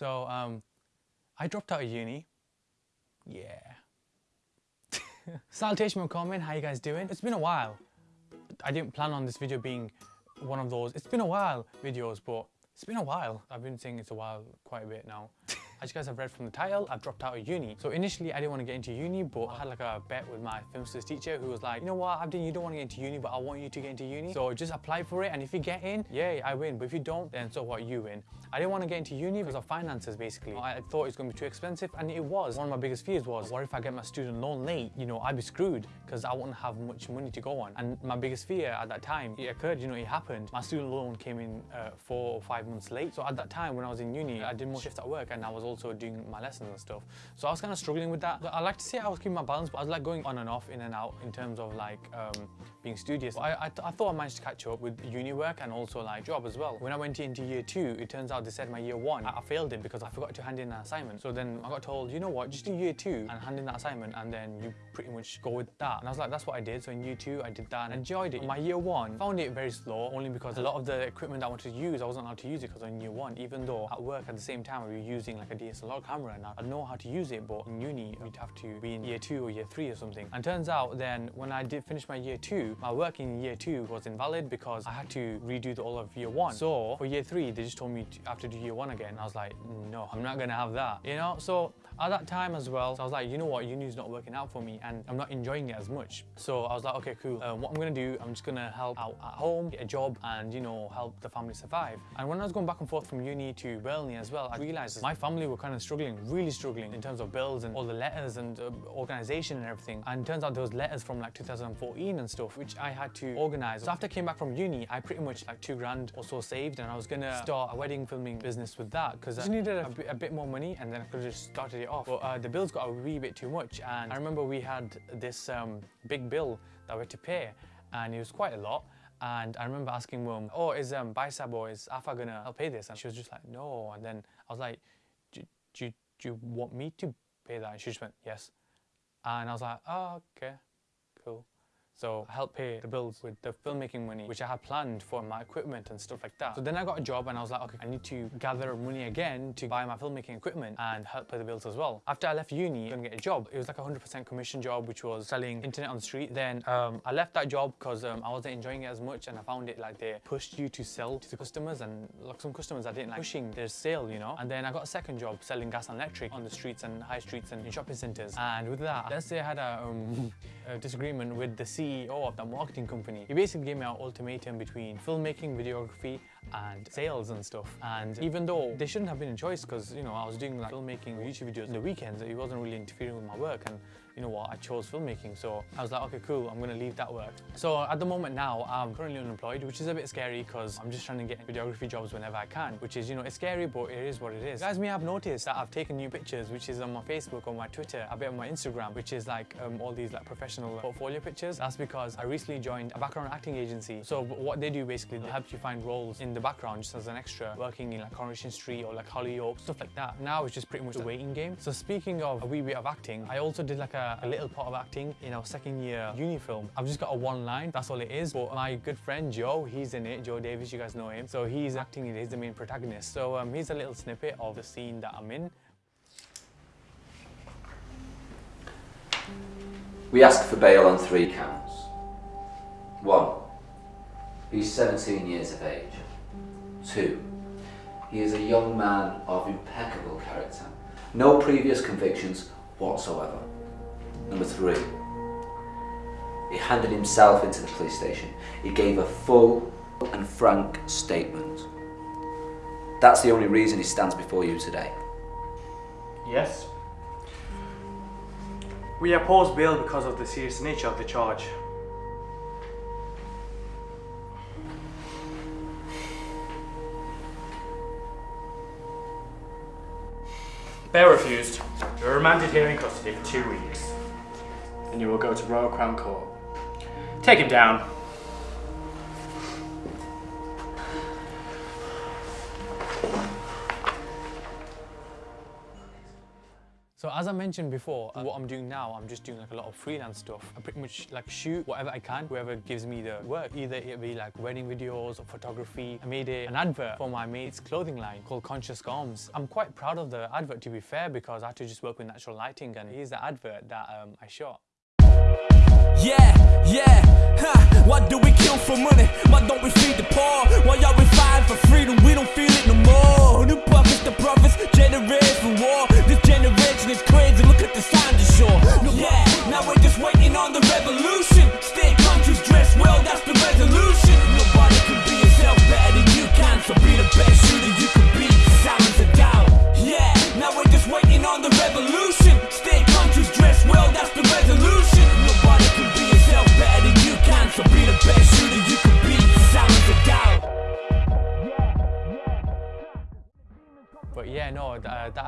So um, I dropped out of uni. Yeah. Salutation comment, how you guys doing? It's been a while. I didn't plan on this video being one of those, it's been a while videos, but it's been a while. I've been saying it's a while quite a bit now. As you guys have read from the title, I've dropped out of uni. So initially I didn't want to get into uni, but I had like a bet with my film studies teacher who was like, you know what, Abdin, you don't want to get into uni, but I want you to get into uni. So just apply for it. And if you get in, yay, I win. But if you don't, then so what, you win. I didn't want to get into uni because of finances, basically. I thought it was going to be too expensive, and it was. One of my biggest fears was, what if I get my student loan late? You know, I'd be screwed because I wouldn't have much money to go on. And my biggest fear at that time, it occurred, you know, it happened. My student loan came in uh, four or five months late. So at that time, when I was in uni, I did more shifts at work, and I was also doing my lessons and stuff. So I was kind of struggling with that. I like to say I was keeping my balance, but I was like going on and off, in and out in terms of like um, being studious. I, I, I, thought I managed to catch up with uni work and also like job as well. When I went into year two, it turns out they said my year one, I, I failed it because I forgot to hand in an assignment. So then I got told, you know what, just do year two and hand in that assignment and then you pretty much go with that. And I was like, that's what I did. So in year two, I did that and enjoyed it. My year one, found it very slow only because a lot of the equipment I wanted to use, I wasn't allowed to use it because in year one, even though at work at the same time we were using like a DSLR camera and I know how to use it, but in uni, you'd have to be in year two or year three or something. And turns out then when I did finish my year two, my work in year two was invalid because I had to redo the all of year one. So for year three, they just told me to have to do year one again. I was like, no, I'm not gonna have that, you know? So at that time as well, so I was like, you know what, uni is not working out for me and I'm not enjoying it as much. So I was like, okay, cool. Um, what I'm gonna do, I'm just gonna help out at home, get a job and, you know, help the family survive. And when I was going back and forth from uni to Burnley as well, I realized my family were kind of struggling, really struggling in terms of bills and all the letters and uh, organization and everything. And turns out there was letters from like 2014 and stuff, which I had to organize. So after I came back from uni, I pretty much like two grand or so saved and I was gonna start a wedding filming business with that because I just needed a, bit, a bit more money and then I could have just started it off. But uh, the bills got a wee bit too much and I remember we had this um, big bill that we had to pay and it was quite a lot. And I remember asking mum, oh, is um, Baisab or is Afa gonna help pay this? And she was just like, no. And then I was like, do, do, do you want me to pay that? And she just went, yes. And I was like, oh, okay, cool. So I helped pay the bills with the filmmaking money, which I had planned for my equipment and stuff like that. So then I got a job and I was like, okay, I need to gather money again to buy my filmmaking equipment and help pay the bills as well. After I left uni, I get a job. It was like a 100% commission job, which was selling internet on the street. Then um, I left that job because um, I wasn't enjoying it as much and I found it like they pushed you to sell to the customers and like some customers I didn't like pushing their sale, you know? And then I got a second job selling gas and electric on the streets and high streets and in shopping centers. And with that, let's say I had a, um, a disagreement with the CEO of the marketing company. He basically gave me an ultimatum between filmmaking, videography, and sales and stuff. And even though they shouldn't have been a choice because, you know, I was doing like filmmaking YouTube videos in the weekends, it wasn't really interfering with my work. And you know what, I chose filmmaking. So I was like, okay, cool, I'm gonna leave that work. So at the moment now, I'm currently unemployed, which is a bit scary because I'm just trying to get videography jobs whenever I can, which is, you know, it's scary, but it is what it is. Guys may have noticed that I've taken new pictures, which is on my Facebook or my Twitter, a bit on my Instagram, which is like um, all these like professional portfolio pictures. That's because I recently joined a background acting agency. So what they do basically, they help you find roles in the background just as an extra, working in like Coronation Street or like Hollyoaks, stuff like that. Now it's just pretty much a waiting game. So speaking of a wee bit of acting, I also did like a, a little part of acting in our second year uni film. I've just got a one line, that's all it is. But my good friend Joe, he's in it, Joe Davis, you guys know him. So he's acting in it, he's the main protagonist. So um, here's a little snippet of the scene that I'm in. We ask for bail on three counts. One, he's 17 years of age. Two, he is a young man of impeccable character. No previous convictions whatsoever. Number three, he handed himself into the police station. He gave a full and frank statement. That's the only reason he stands before you today. Yes. We oppose bail because of the serious nature of the charge. Bail refused. You are remanded here in custody for two weeks. And you will go to Royal Crown Court. Take him down. So as I mentioned before, what I'm doing now, I'm just doing like a lot of freelance stuff. I pretty much like shoot whatever I can, whoever gives me the work. Either it be like wedding videos or photography. I made a, an advert for my mate's clothing line called Conscious Garms. I'm quite proud of the advert to be fair because I had to just work with natural lighting and here's the advert that um, I shot. Yeah, yeah, huh. Why do we kill for money? Why don't we feed the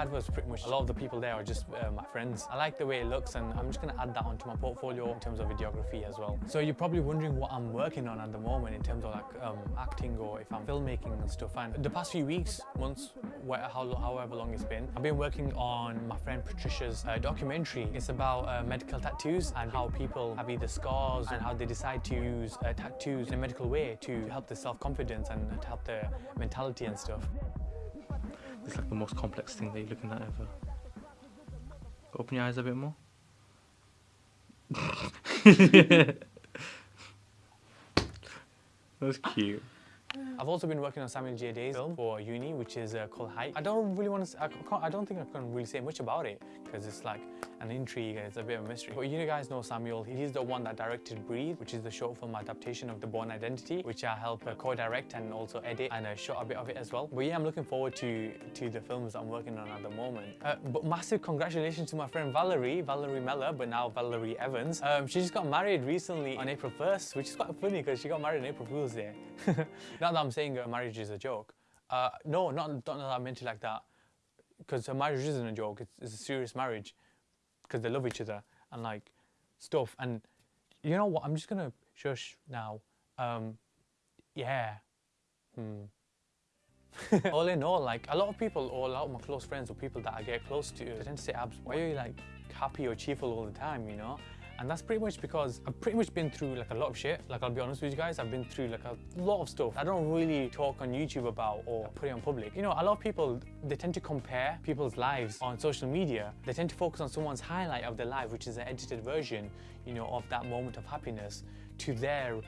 advert was pretty much, a lot of the people there are just uh, my friends. I like the way it looks and I'm just gonna add that onto my portfolio in terms of videography as well. So you're probably wondering what I'm working on at the moment in terms of like um, acting or if I'm filmmaking and stuff. And the past few weeks, months, however long it's been, I've been working on my friend Patricia's uh, documentary. It's about uh, medical tattoos and how people have either scars and how they decide to use uh, tattoos in a medical way to help their self-confidence and to help their mentality and stuff. It's like the most complex thing that you're looking at ever. Open your eyes a bit more. That's cute. I've also been working on Samuel J. Day's film for uni, which is uh, called Hype. I don't really want to. I, I don't think I can really say much about it because it's like an intrigue and it's a bit of a mystery. But you guys know Samuel. He's the one that directed Breathe, which is the short film adaptation of The Bourne Identity, which I helped uh, co-direct and also edit and uh, shot a bit of it as well. But yeah, I'm looking forward to to the films I'm working on at the moment. Uh, but massive congratulations to my friend Valerie, Valerie Meller, but now Valerie Evans. Um, she just got married recently on April 1st, which is quite funny because she got married on April Fool's Day. not that I'm saying uh, marriage is a joke. Uh, no, not, not that I meant it like that. Because her marriage isn't a joke. It's, it's a serious marriage. Because they love each other and like stuff. And you know what? I'm just gonna shush now. Um, yeah. Hmm. all in all, like a lot of people, or a lot of my close friends, or people that I get close to, they tend to say, "Abs, why are you like happy or cheerful all the time?" You know. And that's pretty much because I've pretty much been through like a lot of shit. Like I'll be honest with you guys, I've been through like a lot of stuff. I don't really talk on YouTube about or put it on public. You know, a lot of people they tend to compare people's lives on social media. They tend to focus on someone's highlight of their life, which is an edited version, you know, of that moment of happiness, to their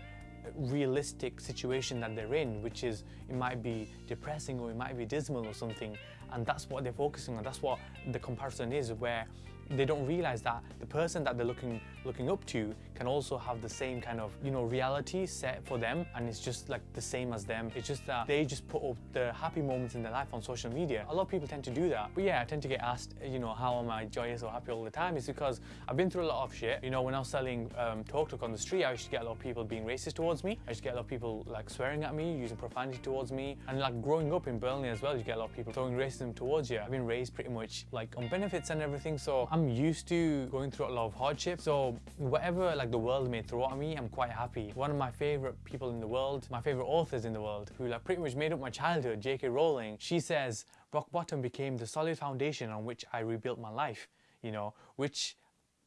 realistic situation that they're in, which is it might be depressing or it might be dismal or something, and that's what they're focusing on. That's what the comparison is, where they don't realize that the person that they're looking looking up to can also have the same kind of you know reality set for them and it's just like the same as them. It's just that they just put up the happy moments in their life on social media. A lot of people tend to do that. But yeah i tend to get asked you know how am i joyous or happy all the time? It's because i've been through a lot of shit. You know when i was selling um, TalkTalk on the street i used to get a lot of people being racist towards me. I used to get a lot of people like swearing at me using profanity towards me. And like growing up in burnley as well you get a lot of people throwing racism towards you. I've been raised pretty much like on benefits and everything. So i'm used to going through a lot of hardship so whatever like the world may throw at me i'm quite happy. One of my favorite people in the world my favorite authors in the world who like pretty much made up my childhood jk rowling she says rock bottom became the solid foundation on which i rebuilt my life you know which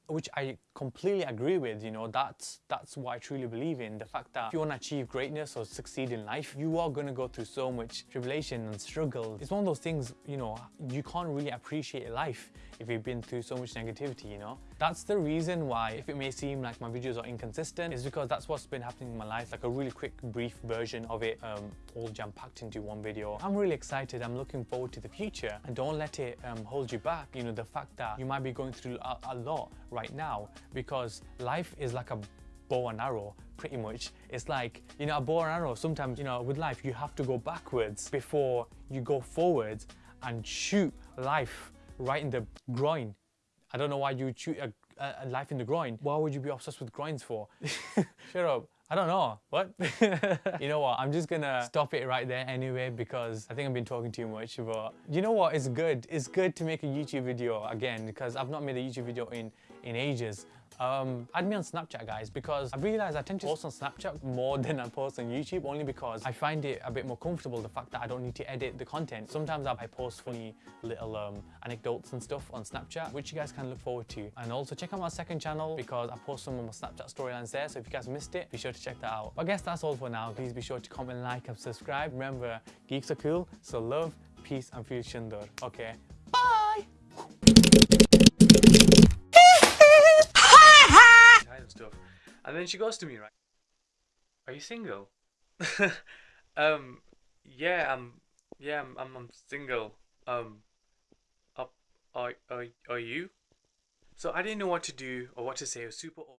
which I completely agree with, you know, that's that's what I truly believe in. The fact that if you want to achieve greatness or succeed in life, you are going to go through so much tribulation and struggle. It's one of those things, you know, you can't really appreciate life if you've been through so much negativity, you know. That's the reason why, if it may seem like my videos are inconsistent, is because that's what's been happening in my life, like a really quick, brief version of it, um, all jam-packed into one video. I'm really excited, I'm looking forward to the future, and don't let it um, hold you back, you know, the fact that you might be going through a, a lot now, because life is like a bow and arrow pretty much it's like you know a bow and arrow sometimes you know with life you have to go backwards before you go forwards and shoot life right in the groin i don't know why you shoot a, a, a life in the groin why would you be obsessed with groins for shut up I don't know. What? you know what? I'm just gonna stop it right there anyway because I think I've been talking too much. But you know what? It's good. It's good to make a YouTube video again because I've not made a YouTube video in in ages. Um, add me on Snapchat, guys, because I've realized I tend to post on Snapchat more than I post on YouTube, only because I find it a bit more comfortable, the fact that I don't need to edit the content. Sometimes I post funny little um, anecdotes and stuff on Snapchat, which you guys can look forward to. And also check out my second channel because I post some of my Snapchat storylines there, so if you guys missed it, be sure to check that out. But I guess that's all for now. Please be sure to comment, like, and subscribe. Remember, geeks are cool, so love, peace, and feel. Okay, And she goes to me, right? Are you single? um, yeah, I'm. Yeah, I'm. I'm, I'm single. Um, up. Are, are are you? So I didn't know what to do or what to say. It was super.